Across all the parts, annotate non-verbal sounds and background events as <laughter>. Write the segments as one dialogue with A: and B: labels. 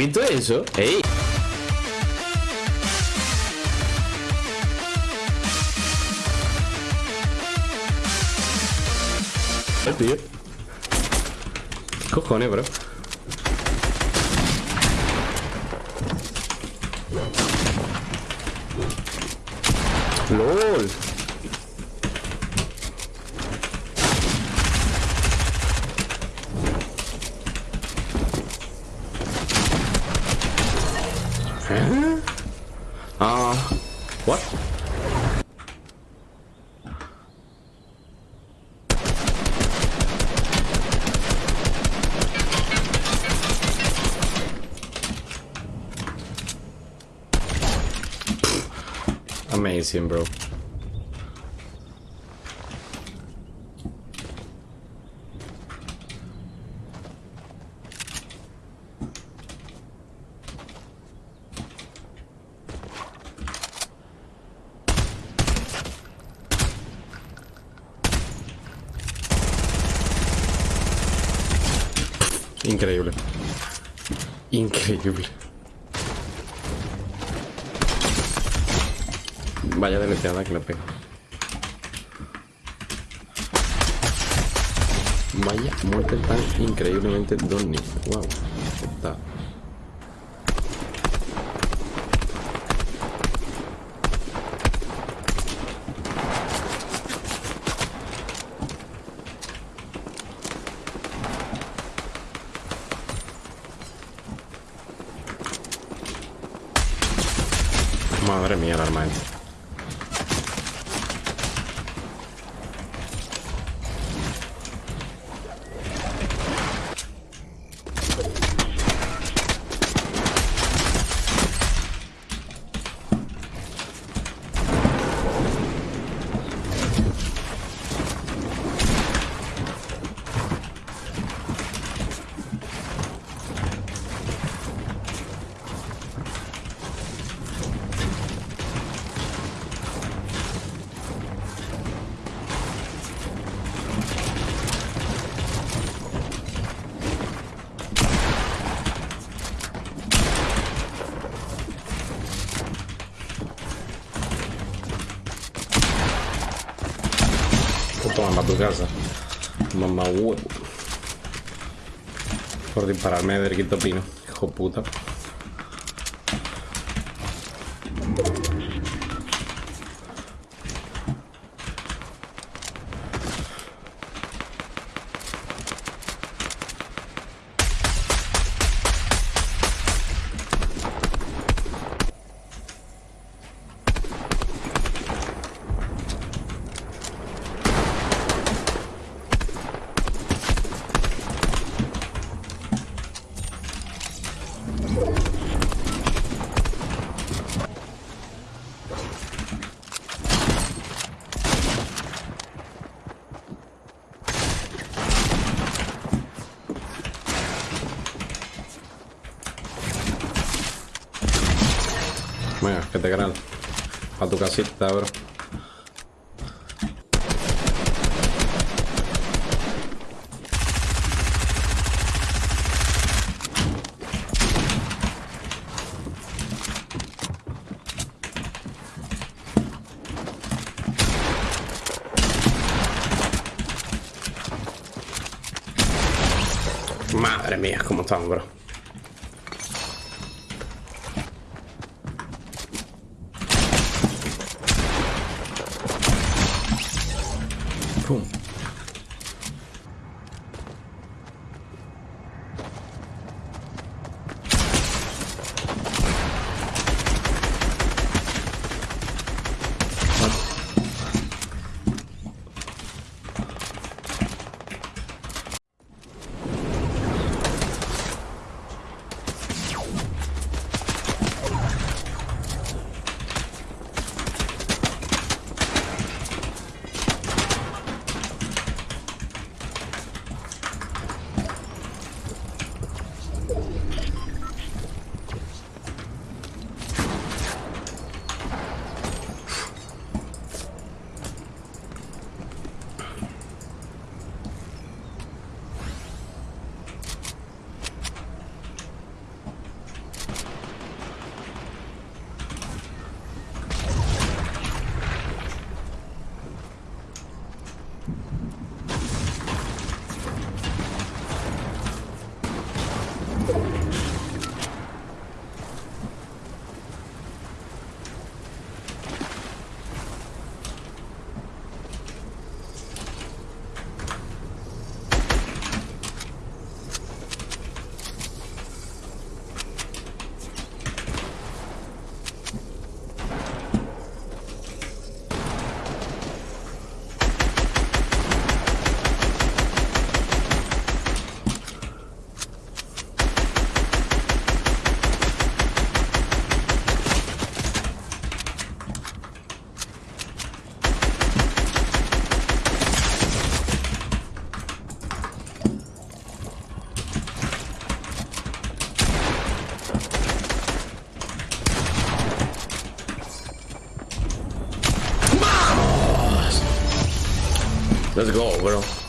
A: ¿Habéis visto eso? ¡Ey! El tío. Cojones, bro. LOL. ¿Eh? Ah, what? Amazing, bro. Increíble. Increíble. Vaya deleteada que le pega. Vaya muerte tan increíblemente Donny. Wow. Está. Madre mía, el arma esta. Toma tu casa. Mamá huevo. Por dispararme del quinto pino. Hijo puta. Venga, que te ganan. A tu casita, bro. Madre mía, cómo estamos, bro. Let's go, bro.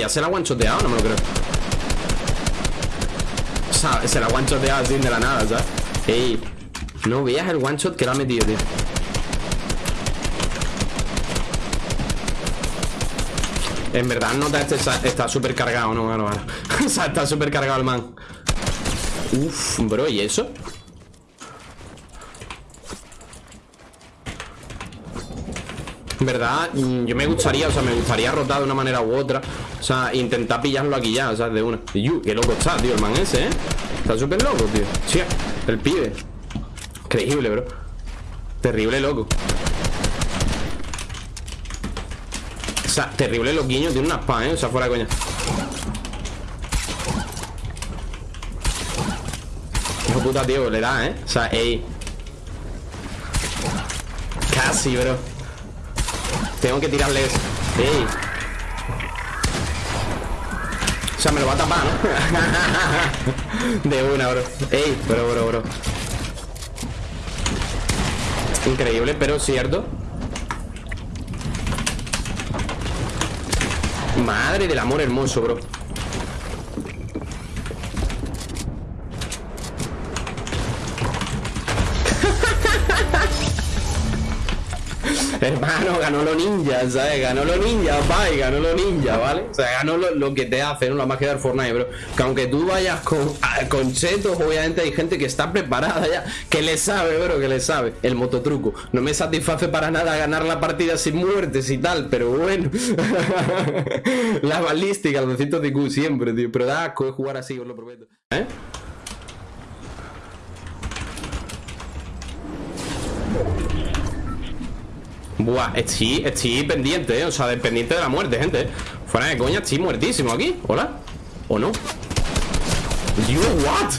A: Ya se la ha guanchoteado, no me lo creo O sea, se la ha guanchoteado así de la nada, ¿sabes? Ey, no veas el one shot que le ha metido, tío En verdad nota este está súper cargado, ¿no? Bueno. <laughs> o sea, está súper cargado el man Uf, bro, ¿y eso? En verdad, yo me gustaría, o sea, me gustaría rotar de una manera u otra O sea, intentar pillarlo aquí ya, o sea, de una Y qué loco está, tío, el man ese, ¿eh? Está súper loco, tío Sí, el pibe Increíble, bro Terrible loco O sea, terrible loquiño Tiene una spam, ¿eh? O sea, fuera de coña Hijo puta, tío, le da, ¿eh? O sea, ey Casi, bro tengo que tirarle eso. Ey. O sea, me lo va a tapar, ¿no? <laughs> De una, bro. Ey, bro, bro, bro. Increíble, pero cierto. Madre del amor hermoso, bro. <laughs> Hermano, ganó lo ninja, ¿sabes? Ganó lo ninja, papá, ganó lo ninja, ¿vale? O sea, ganó lo, que te hace, no la magia del Fortnite, bro. Que aunque tú vayas con, con chetos, obviamente hay gente que está preparada ya, que le sabe, bro, que le sabe. El mototruco. No me satisface para nada ganar la partida sin muertes y tal, pero bueno. <laughs> la balística, los 200 de IQ siempre, tío. Pero da asco jugar así, os lo prometo. ¿Eh? Buah, estoy, estoy pendiente, ¿eh? O sea, dependiente de la muerte, gente Fuera de coña, estoy muertísimo aquí ¿Hola? ¿O no? Dios, what?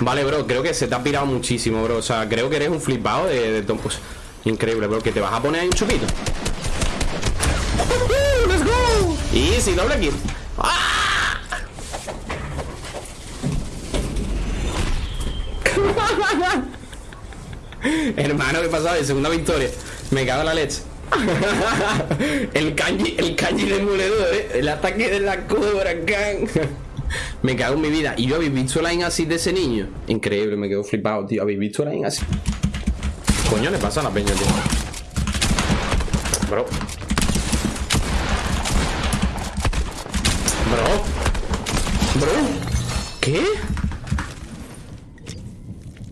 A: Vale, bro, creo que se te ha pirado muchísimo, bro O sea, creo que eres un flipado de, de pues, Increíble, bro, que te vas a poner ahí un chupito <laughs> ¡Let's go! Easy, doble kill ¡Ah! <laughs> Hermano, ¿qué pasaba? Segunda victoria me cago en la leche. <laughs> el kanji, el kanji ¿eh? El ataque de la cobra, can. <laughs> me cago en mi vida. ¿Y yo habéis visto la así de ese niño? Increíble, me quedo flipado, tío. ¿Habéis visto la así? Coño, le pasa a la peña, tío. Bro. Bro. Bro. ¿Qué?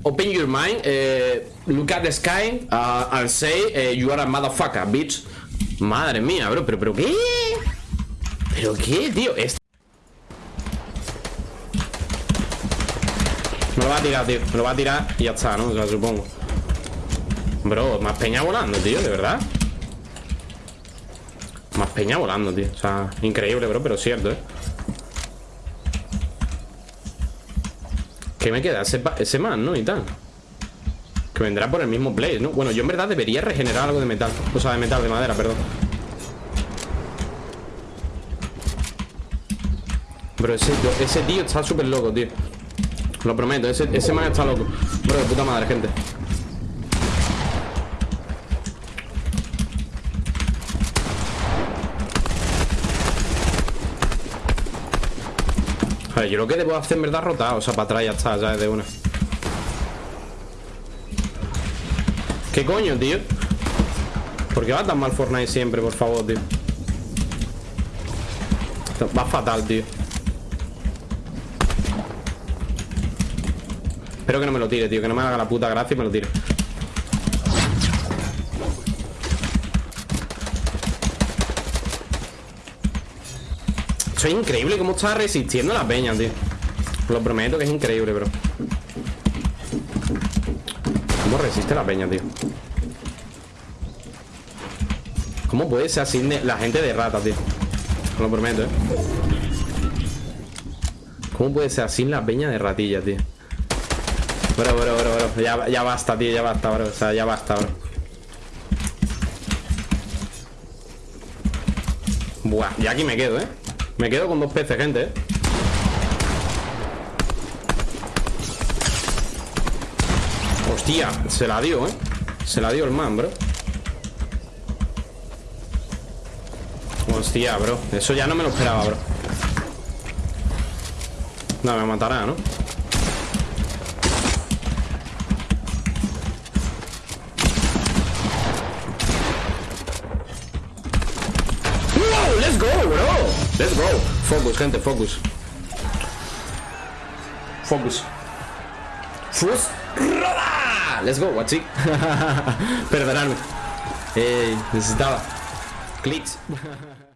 A: Open your mind. Eh look at the sky uh, and say uh, you are a motherfucker, bitch. Madre mía, bro, pero, pero ¿qué? ¿Pero qué, tío? Me lo va a tirar, tío Me lo va a tirar y ya está, ¿no? O sea, supongo Bro, más peña volando, tío, de verdad Más peña volando, tío O sea, increíble, bro, pero cierto, ¿eh? ¿Qué me queda? Ese, ese man, ¿no? Y tal que vendrá por el mismo Blaze, ¿no? Bueno, yo en verdad debería regenerar algo de metal O sea, de metal, de madera, perdón Bro, ese, ese tío está súper loco, tío Lo prometo, ese, ese man está loco Bro, de puta madre, gente Yo lo que debo hacer en verdad rotar O sea, para atrás ya está, ya es de una ¿Qué coño, tío? ¿Por qué va tan mal Fortnite siempre, por favor, tío? Va fatal, tío Espero que no me lo tire, tío Que no me haga la puta gracia y me lo tire Es increíble cómo está resistiendo la peña, tío Lo prometo que es increíble, bro ¿Cómo resiste la peña, tío? ¿Cómo puede ser así la gente de rata, tío? Lo prometo, ¿eh? ¿Cómo puede ser así la peña de ratilla, tío? Bro, bro, bro, bro ya, ya basta, tío, ya basta, bro O sea, ya basta, bro Buah, ya aquí me quedo, ¿eh? Me quedo con dos peces, gente, ¿eh? Hostia, se la dio, ¿eh? Se la dio el man, bro Hostia, bro. Eso ya no me lo esperaba, bro. No, me matará, ¿no? ¡Wow! ¡Let's go, bro! ¡Let's go! Focus, gente, focus. Focus. Fus. ¡Roda! Let's go, guachi. <laughs> Perdonadme. Ey, necesitaba. Clics. <laughs>